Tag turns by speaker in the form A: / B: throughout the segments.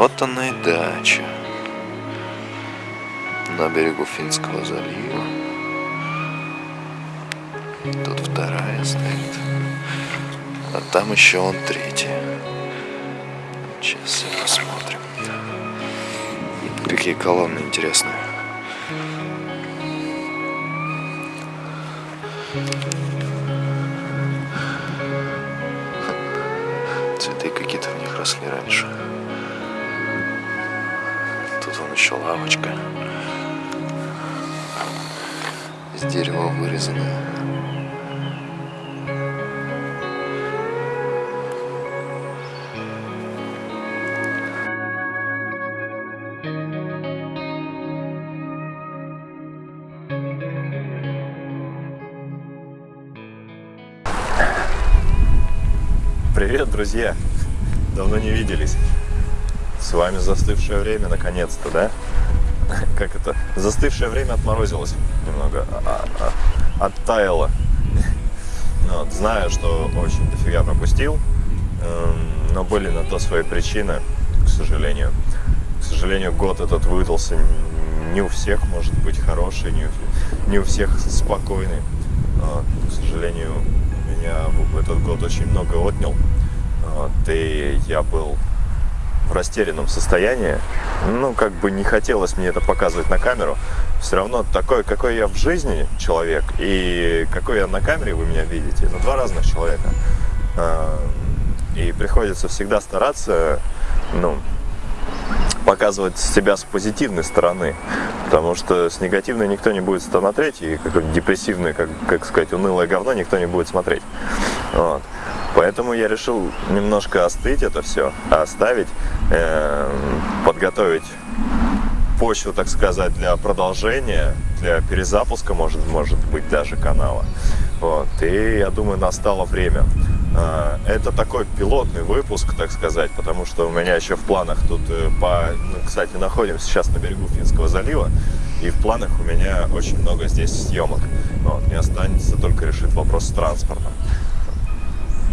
A: Вот она и дача на берегу Финского залива. Тут вторая стоит. А там еще он третья. Сейчас посмотрим. Какие колонны интересные. Цветы какие-то в них росли раньше. Тут вон еще лавочка. Из дерева вырезанная.
B: Привет, друзья! Давно не виделись. С вами застывшее время, наконец-то, да? Как это? Застывшее время отморозилось немного, а, а, оттаяло. Ну вот, знаю, что очень дофига пропустил, эм, но были на то свои причины, к сожалению. К сожалению, год этот выдался не у всех, может быть, хороший, не у, не у всех спокойный. К сожалению, меня этот год очень много отнял. Вот, и я был в растерянном состоянии. Ну, как бы не хотелось мне это показывать на камеру. Все равно такой, какой я в жизни человек и какой я на камере вы меня видите. Ну, два разных человека. А, и приходится всегда стараться, ну, показывать себя с позитивной стороны, потому что с негативной никто не будет смотреть, и какое-то депрессивное, как, как сказать, унылое говно никто не будет смотреть. Вот. Поэтому я решил немножко остыть это все, оставить, э, подготовить почву, так сказать, для продолжения, для перезапуска, может, может быть, даже канала. Вот. И я думаю, настало время. А, это такой пилотный выпуск, так сказать, потому что у меня еще в планах тут, э, по, ну, кстати, находимся сейчас на берегу Финского залива, и в планах у меня очень много здесь съемок. Вот. Мне останется только решить вопрос с транспортом.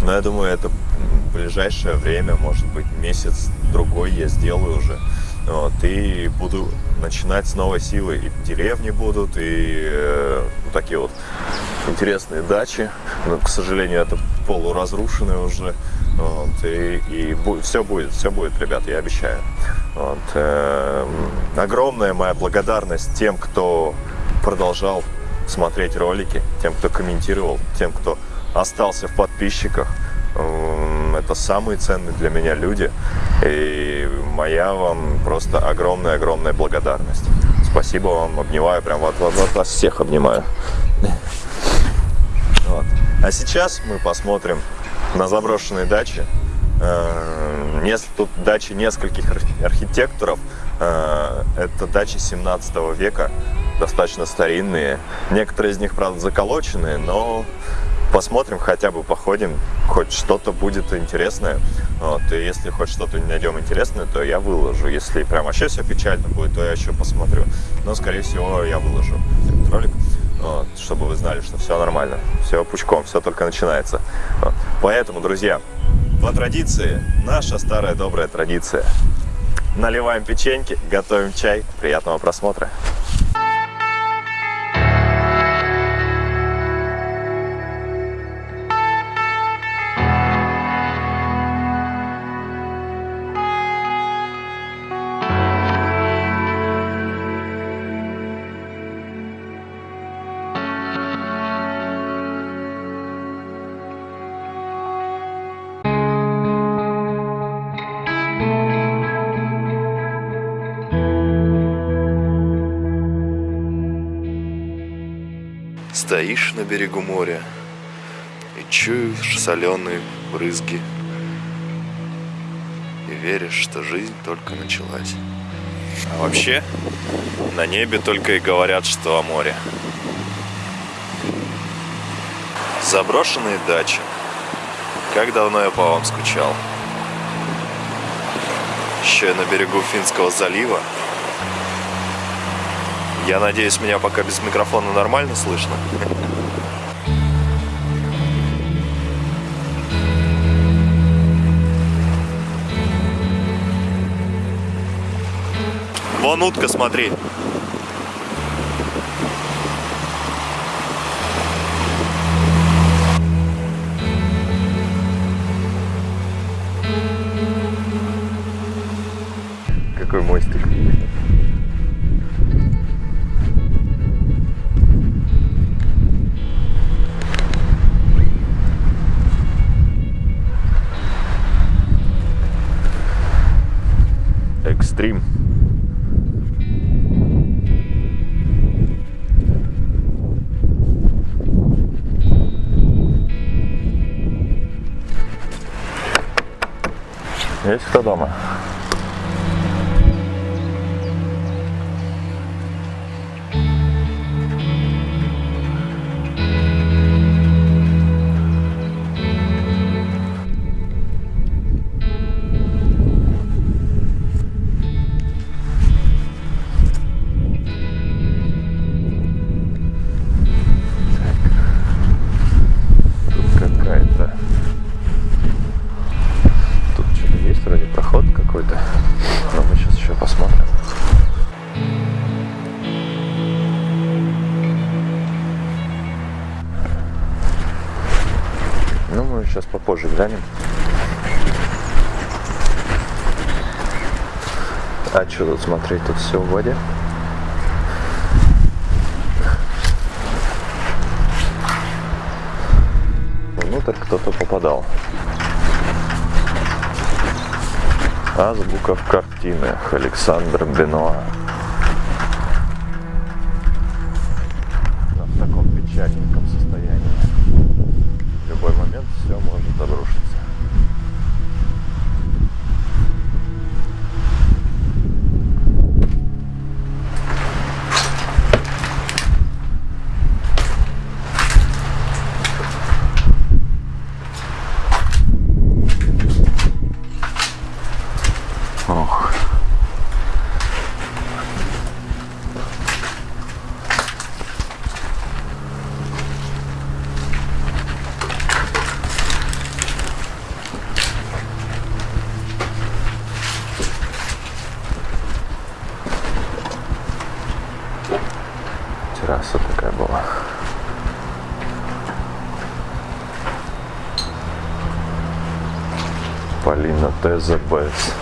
B: Но я думаю, это в ближайшее время, может быть, месяц-другой я сделаю уже. Вот, и буду начинать с новой силы. И деревни будут, и э, такие вот интересные дачи. Но, к сожалению, это полуразрушенные уже. Вот, и и будет, все будет, все будет, ребят, я обещаю. Вот, э, огромная моя благодарность тем, кто продолжал смотреть ролики, тем, кто комментировал, тем, кто остался в подписчиках. Это самые ценные для меня люди. И моя вам просто огромная-огромная благодарность. Спасибо вам, обнимаю, прям вот, вот, вот всех обнимаю. Вот. А сейчас мы посмотрим на заброшенные дачи. Э, тут дачи нескольких архитекторов. Э, это дачи 17 века, достаточно старинные. Некоторые из них, правда, заколоченные, но посмотрим, хотя бы походим, хоть что-то будет интересное. Вот, и если хоть что-то найдем интересное, то я выложу. Если прям вообще все печально будет, то я еще посмотрю. Но, скорее всего, я выложу этот ролик, вот, чтобы вы знали, что все нормально, все пучком, все только начинается. Вот. Поэтому, друзья, по традиции, наша старая добрая традиция. Наливаем печеньки, готовим чай. Приятного просмотра.
A: Стоишь на берегу моря и чуешь соленые брызги и веришь, что жизнь только началась. А вообще, на небе только и говорят, что о море. Заброшенные дачи. Как давно я по вам скучал. Еще и на берегу Финского залива. Я надеюсь, меня пока без микрофона нормально слышно. Вон утка, смотри.
B: Экстрим. Есть кто дома? Попозже глянем. А что тут смотреть? Тут все в воде. Внутрь кто-то попадал. Азбука в картинах. Александр Бенуа. Полина ТЗБС.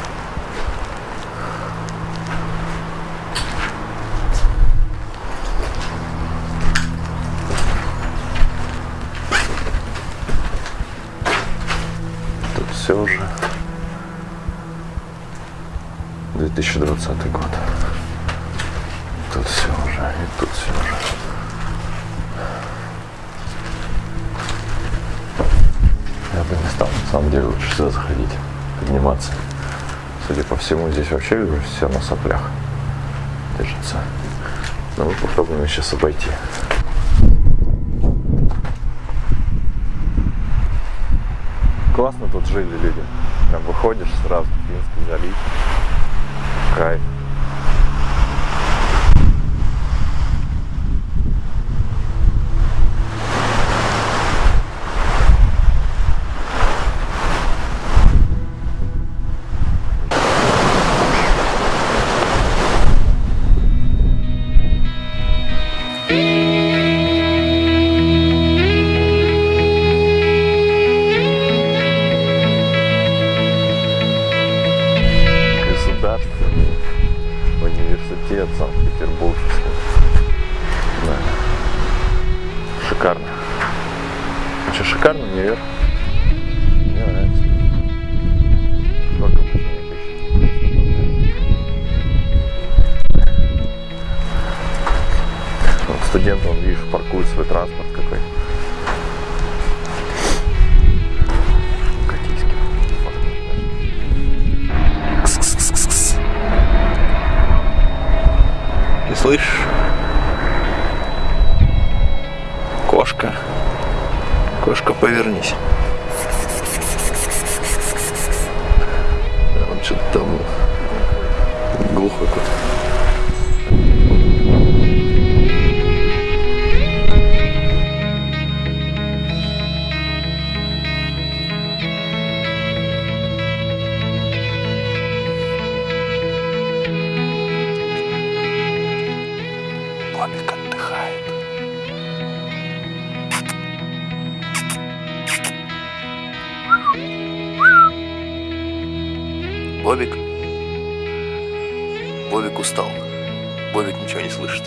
B: Тут все уже. 2020 год. Тут все уже, и тут все уже. Я бы не стал, самом деле, лучше сюда заходить, подниматься. Судя по всему, здесь вообще все на соплях держится. Но мы попробуем сейчас обойти. Классно тут жили люди. Прям выходишь сразу, Финский залив. Кайф. Шикарно. Что, шикарно универ? Мне нравится. Тысяч? Вот студенты, он, видишь, паркует свой транспорт какой. Катийский.
A: Ты слышишь? Немножко повернись. Бобик? Бобик устал. Бобик ничего не слышит.